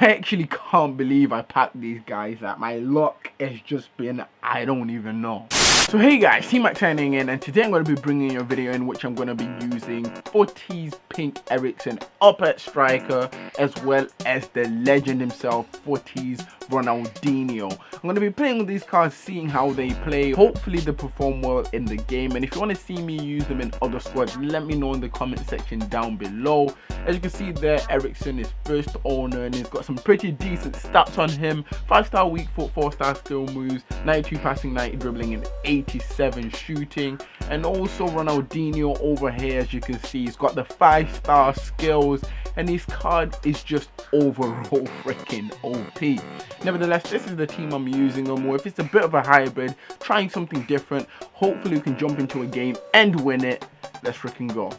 I actually can't believe I packed these guys that my luck has just been I don't even know. So hey guys, T-Mac signing in and today I'm going to be bringing you a video in which I'm going to be using 40's Pink Eriksen up at striker as well as the legend himself 40's Ronaldinho. I'm going to be playing with these cards, seeing how they play. Hopefully they perform well in the game and if you want to see me use them in other squads, let me know in the comment section down below. As you can see there, Eriksen is first owner and he's got some pretty decent stats on him. 5 star weak foot, 4 star skill moves, 92 passing, 90 dribbling and 87 shooting. And also Ronaldinho over here as you can see, he's got the 5 star skills and his card is just overall freaking OP. Nevertheless, this is the team I'm using them with. It's a bit of a hybrid, trying something different. Hopefully we can jump into a game and win it. Let's freaking go.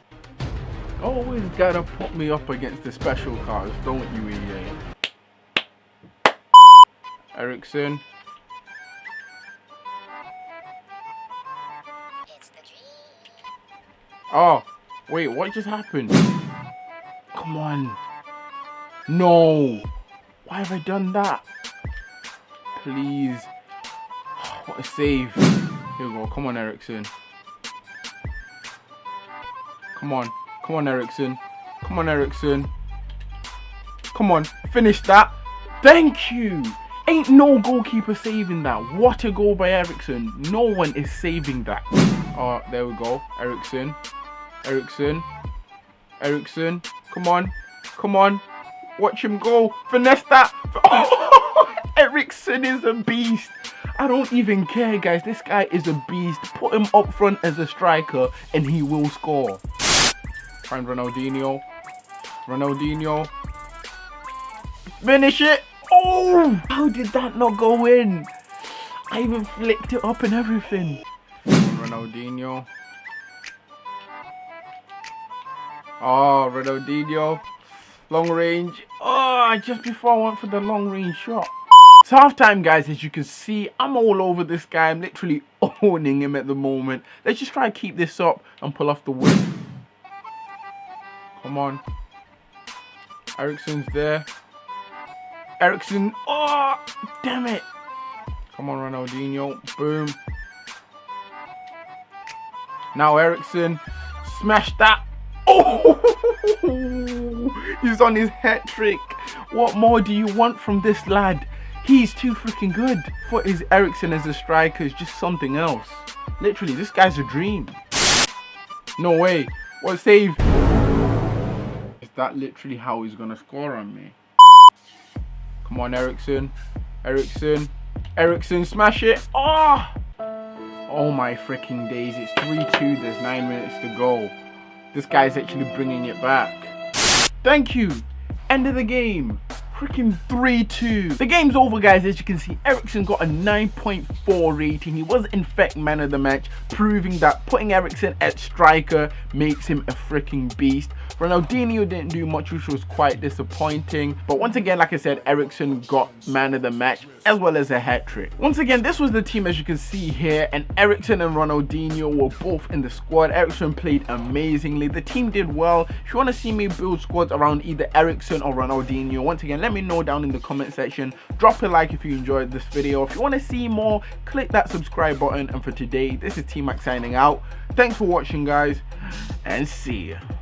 Always gotta put me up against the special cards, don't you, EA? Eriksen. Oh, wait, what just happened? Come on. No. Why have I done that? Please. What a save. Here we go. Come on, Eriksen. Come on. Come on, Eriksen. Come on, Eriksen. Come on. Finish that. Thank you. Ain't no goalkeeper saving that. What a goal by Eriksen. No one is saving that. Oh, there we go. Eriksen. Eriksen. Eriksen. Come on. Come on. Watch him go. Finesse that. Oh, Eriksen is a beast. I don't even care, guys. This guy is a beast. Put him up front as a striker and he will score. Find Ronaldinho. Ronaldinho. Finish it. Oh, how did that not go in? I even flicked it up and everything. Ronaldinho. Oh, Ronaldinho. Long range. Oh, just before I went for the long range shot. It's half time, guys. As you can see, I'm all over this guy. I'm literally owning him at the moment. Let's just try to keep this up and pull off the win. Come on. Eriksen's there. Eriksen. Oh, damn it. Come on, Ronaldinho. Boom. Now Eriksen. Smash that. Oh, he's on his hat trick. What more do you want from this lad? He's too freaking good. For his Eriksen as a striker is just something else. Literally, this guy's a dream. No way. What save? Is that literally how he's gonna score on me? Come on, Eriksen. Eriksen. Eriksen, smash it. Oh! Oh my freaking days. It's 3-2. There's 9 minutes to go. This guy's actually bringing it back. Thank you. End of the game freaking 3-2. The game's over guys as you can see Eriksen got a 9.4 rating. He was in fact man of the match proving that putting Eriksen at striker makes him a freaking beast. Ronaldinho didn't do much which was quite disappointing but once again like I said Eriksen got man of the match as well as a hat trick. Once again this was the team as you can see here and Eriksen and Ronaldinho were both in the squad. Eriksen played amazingly. The team did well. If you want to see me build squads around either Eriksen or Ronaldinho once again let me know down in the comment section drop a like if you enjoyed this video if you want to see more click that subscribe button and for today this is t-mac signing out thanks for watching guys and see ya